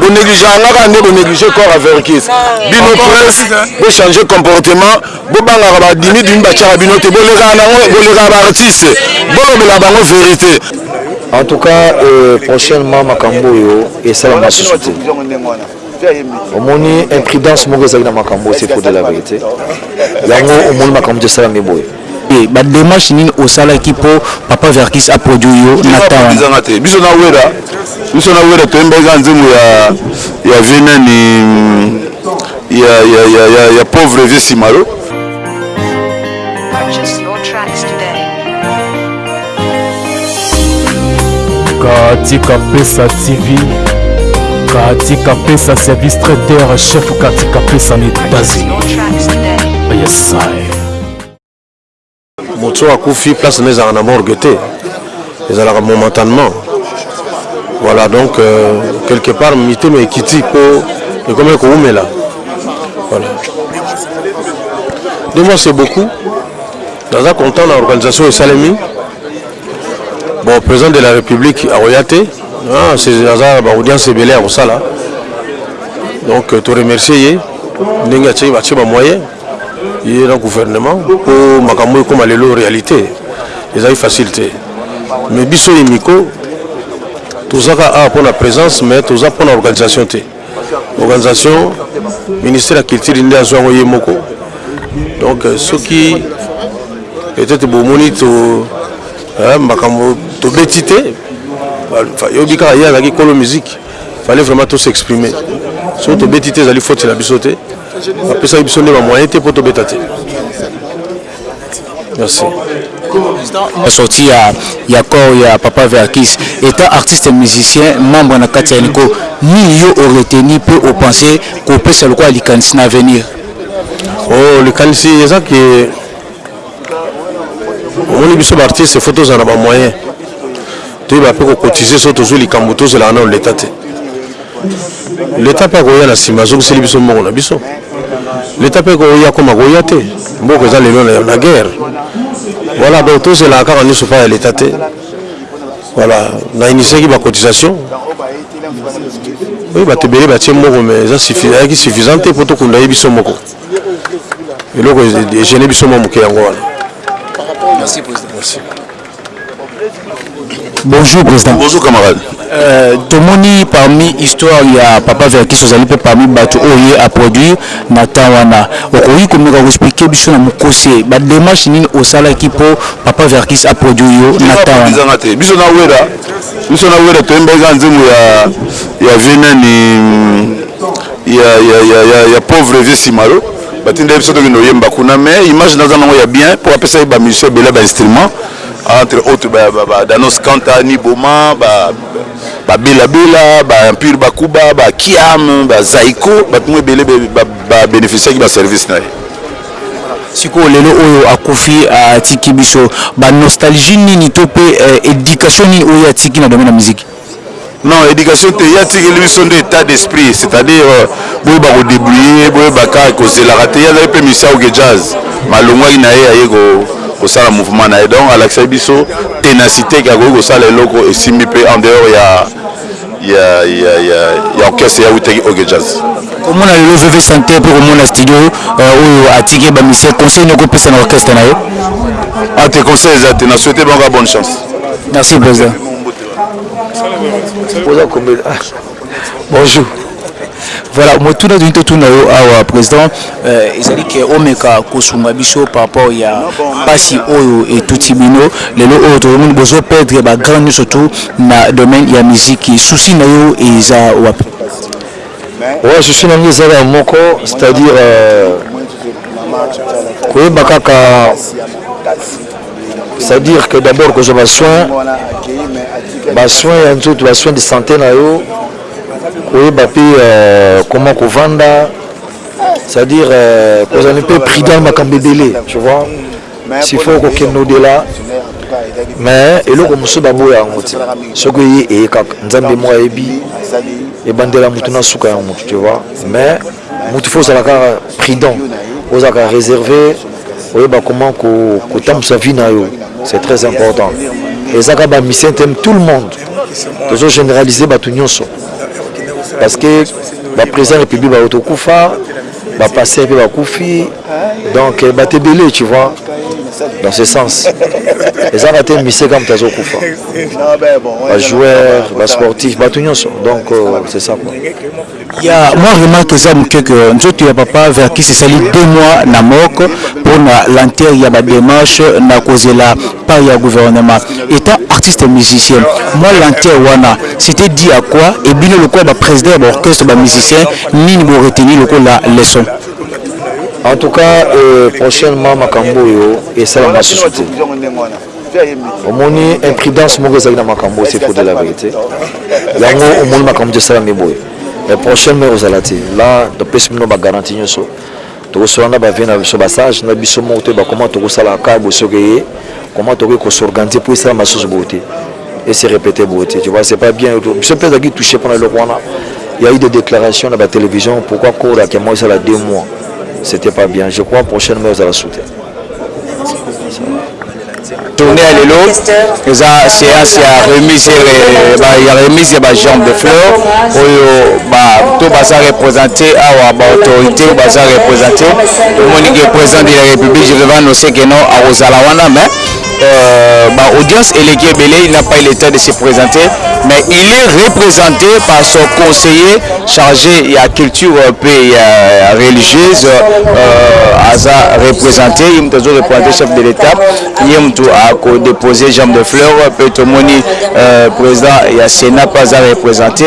bonegligeaka kaka nde boneglige corps averkis bino presse bochange comportement bobangaka badimi dimi batiaka bino te bolekaka nango bolekaka baartiste bolobela bango verité en tout cas euh, prochainement makambo oyo esalama susu te omoni imprudence moko ezalaki na makambo oyo c'est pour de la vérité yango omoni makambo tosalami boye te ba demarche nini osalaki po papa verckys a produit yo na temps wana? Eza nga te biso na werra biso na werra toyembaki kaka nzembo ya ya vieux nani ya ya ya ya ya pauvre vieux simaro Purchase your tracks today. Katika Pesa TV, Katika Pesa service traiteur chef Katika Pesa na Purchase Etats-Unis. your tracks today. Yes, I. moto oyo akufi place na ezalaka na morgue te ezalaka momentanement voilà donc euh, quelque part mitema ekiti mpo ekomaki kowumela voilà de moi c'est beaucoup naza content na organisation esalemi bon président de la république akoya te ah, aza baaudience ebele ya kosala donc euh, toremercie ye ndenge atie batie bamoyen ye na gouvernement po makambo oyo ekoma lelo realite ezali facile te mais biso imiko tozaka awa pona presence mais toza pona organisation te organisation ministère ya culture nde azwa yango ye moko donc euh, soki peut-être bomoni to makambo tobeti te yobi kaka ye azalaki kolo musique Fallait vraiment to s'exprimer. Soki tobeti te ezali faute na biso te. Bapesaki biso nde ba moyen te mpo tobeta te. Merci. La sortie ya, ya corps ya Papa Verkis étant artiste musicien membre na kati ya Nico nini yo o retenir mpe o penser kopesa lokola likanisi na avenir? Oh, likanisi eza ke omoni biso ba artiste faut tozala na ba moyen Toyeba pe ko cotiser soki tozui likambo tozelaka nanu l'etat te l'etat pe akoya na sima azongiseli biso mbongo na biso l'etat pe ko oya comme akoya te mboka eza lelo na guerre voilà donc tozelaka kaka nioso epai ya l'etat te voilà na initiaki ba cotisation oui bato ebele batie mbongo mais eza ayaki suffisant te po tokunda ye biso moko eloko egene biso mwa moke yango wana merci president merci Bonjour president. Bonjour camarade. Euh, tomoni parmi histoire ya papa Verkis ozali mpe parmi bato oyo ye a produire na temps wana, okoki komeka koexplike biso na mokuse bademarche nini osalaki mpo papa Verkis a produire yo na temps wana? Bizanga te biso na wera biso na wera toyembaki kaka nzembo ya ya vie nani ya ya ya ya pauvre vie simaro Batindeli biso tokende oyemba kuna mais image naza nango ya bien po apesa ye ba musiciens ebele ba instruments entre autres ba, ba, ba Danos Kanta, Niboma, ba ba Bela Bela, ba Empire Bakuba, ba Kiam, ba Zaiko, bato mwa ebele ba, ba beneficiaki ba service na ye. Sikoyo lelo oyo akufi atiki biso ba nostalgie nini to pe eh, education nini oyo ye atiki na domaine ya miziki? Non education te ye atikeli biso nde etat d'esprit c'est à dire boyeba ko debrouiller boyeba kaka kozelaka te ye azalaki pe musicien ya ok jazz mais alongwaki naye aye kosala mouvement naye donc alakisaki biso tenacite ke akoki kosala eloko esimbi pe en dehors ya ya orchestre ye awutaki ok jazz. Komona lelo veve sancteur pe komona studio oyo atiki ba musiciens conseil nini okopesa na orchestre nayo? Ah te conseil eza te na souhaite bango kaka bonne chance. Merci president. oza kombela ah. bonjour voilà motuna toni totuna yo awa président euh, ezali ke omeka kosunga biso par rapport ya mpasi oyo etuti bino lelo oyo tozomoni bozo perdre bagrand nyonso tout na domaine ya miziki susi na yo eza wapi ouais, susi na ngai ezalaka moko c'est-à-dire euh, koyeba kaka C'est à dire que d'abord kozwa ba soins ba soins ya nzoto ba soins de santé na yo koyeba mpe euh, comment kovanda c'est à dire euh, kozala mpe prudent makambo ebele tu vois s'il faut kokende odela mais eloko mosusu baboya yango te soki eye eye kaka nzambe moko ayebi ebandela motu na suka ya motu tu vois mais Mutu faut ozala kaka prudent ozala kaka reserve oyeba comment ko kotambusa vie na yo c'est très important eza kaka ba musiciens te tout le monde tozo generaliser batu nionso parce que ba president republique ba tokufa ba pasteur pe bakufi donc euh, batu ebele tu vois dans ce sens ezanga te mise kaka moto azokufa bajoueur basportif bato nyonso donc euh, c'est ça quoi Ya mwa remarque eza muke que nzoto ya papa Verckys esali deux mois na morgue pona lenteur ya ba demarches na kozela part ya gouvernement. Etant artiste musicien, mwa lenteur wana c'etait due à quoi et bino lokola ba presidents ya ba orchestres, ba musiciens nini bo retenir lokola leçon? En tout cas prochainement makambo oyo esalama lisusu te. omoni imprudence moko ezalaki na makambo oyo sefo de la verite yango omoni makambo ti esalami boye mais prochaine mai ozala te la topesi bino bagaranti nyonso tokosola na bavie na biso basage na biso moko toyeba koma tokosala ka bosoki eye koma tokoki kosorganize mpo esala masusu boye te ese répéte boye te tu vois c'est pas bien biso mpe ezalaki touche mpona eloko wana il y a eu des déclarations na ba télévision pourquoi kora kema osala deux mois c'était pas bien je crois prochaine mai ozala sute tourne ya lelo eza séance ya remise ya remise ya bajambe de fleur oyo to baza représente awa baautorité oyo baza représente omonike président de la république je vais vanosekeno akozala wana mais euh, bah, audience éléguée Belé, il n'a pas eu le temps de se présenter, mais il est représenté par son conseiller chargé de la culture et euh, la euh, religieuse, euh, Aza représenté, il m'a représenté chef de l'État, il m'a déposé jambe de fleurs, Petomoni, euh, président, il y a Sénat pas à représenter,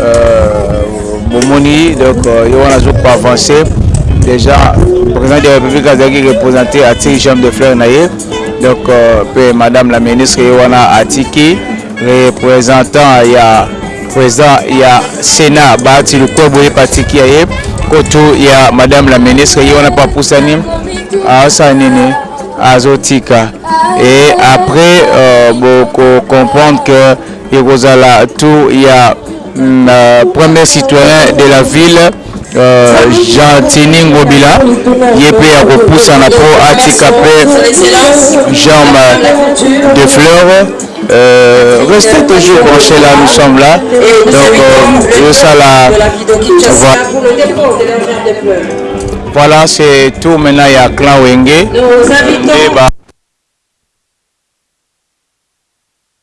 Euh, bomoni donc euh, yo wana azo ko avance déjà président de la république azalaki représenté atiki chambre de fleur na ye donc mpe euh, madame la ministre ye wana atiki représentant ya président ya sénat baati lukue boye patiki ya ye kotu ya madame la ministre ye wana mpe apusani asala nini azotika et après euh, boko comprendre que Ekozala tour ya euh, premier citoyen de la ville euh, Gentini Ngobila ye mpe ya kopusana mpo atika mpe germe de fleur euh, restez toujours branché là nous sommes là donc euh, yosala voilà c'est tout maintenant ya clan wenge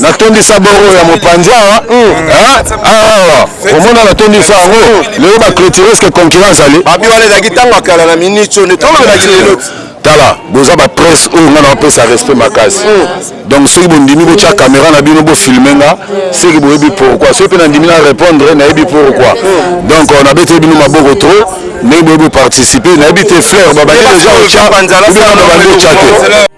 natondisa boro ya mopanzi awa awa omona natondisa yango lelo baclotire eske concurrence ale babi wana ezalaki ntango ya kala na miniti oyo nde tolobelaki lelo tala boza bapresse oyo ngai naopesa respect makasi donc soki bondimi botya kamera na bino bofilme nga soki boyebi pourkui soki mpe nandimi na répondre nayebi pourkui donc euh, nabeteli bino maboko trop ndenge boyebi boparticipe nayebi te fleur babandi deja otya obina babandi otya te